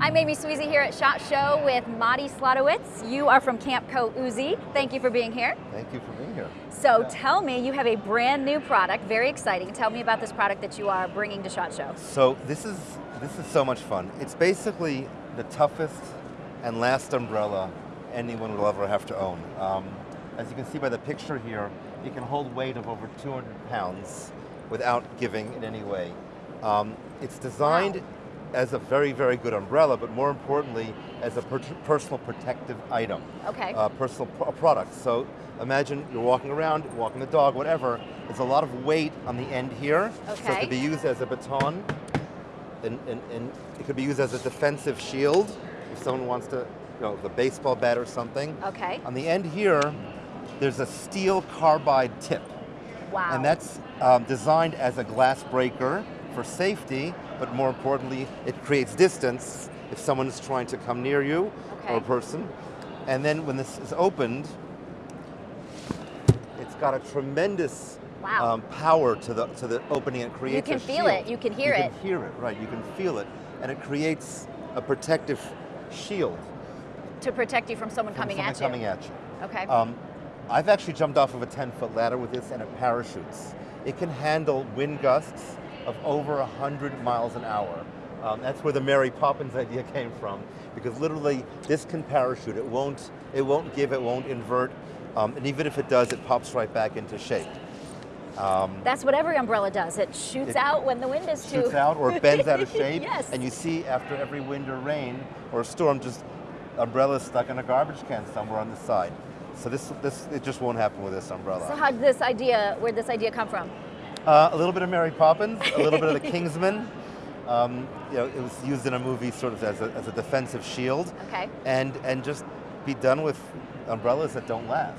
I'm Amy Swezey here at SHOT Show with Madi Slotowitz. You are from Campco Uzi. Thank you for being here. Thank you for being here. So tell me, you have a brand new product, very exciting. Tell me about this product that you are bringing to SHOT Show. So this is, this is so much fun. It's basically the toughest and last umbrella anyone will ever have to own. Um, as you can see by the picture here, it can hold weight of over 200 pounds without giving in any way. Um, it's designed wow as a very, very good umbrella, but more importantly, as a per personal protective item. Okay. Uh, personal pro product. So imagine you're walking around, walking the dog, whatever, there's a lot of weight on the end here. Okay. So it could be used as a baton, and, and, and it could be used as a defensive shield, if someone wants to, you know, the baseball bat or something. Okay. On the end here, there's a steel carbide tip. Wow. And that's um, designed as a glass breaker for safety, but more importantly, it creates distance if someone is trying to come near you okay. or a person. And then when this is opened, it's got a tremendous wow. um, power to the to the opening. It creates. You can feel shield. it. You can hear you it. You can hear it. Right. You can feel it, and it creates a protective shield to protect you from someone from coming someone at coming you. at you. Okay. Um, I've actually jumped off of a 10 foot ladder with this and it parachutes. It can handle wind gusts of over 100 miles an hour. Um, that's where the Mary Poppins idea came from, because literally this can parachute. It won't, it won't give, it won't invert, um, and even if it does, it pops right back into shape. Um, That's what every umbrella does. It shoots it out when the wind is too. Shoots out or bends out of shape. yes. And you see after every wind or rain or storm, just umbrellas stuck in a garbage can somewhere on the side. So this, this, it just won't happen with this umbrella. So how did this idea, where did this idea come from? Uh, a little bit of Mary Poppins, a little bit of the Kingsman. Um, you know, it was used in a movie sort of as a, as a defensive shield. Okay. And, and just be done with umbrellas that don't last.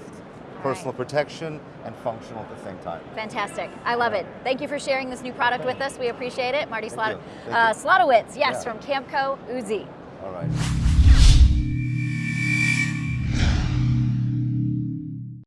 All Personal right. protection and functional at the same time. Fantastic. I love it. Thank you for sharing this new product with us. We appreciate it. Marty Slot Thank uh, Slotowitz, yes, yeah. from Campco Uzi. All right.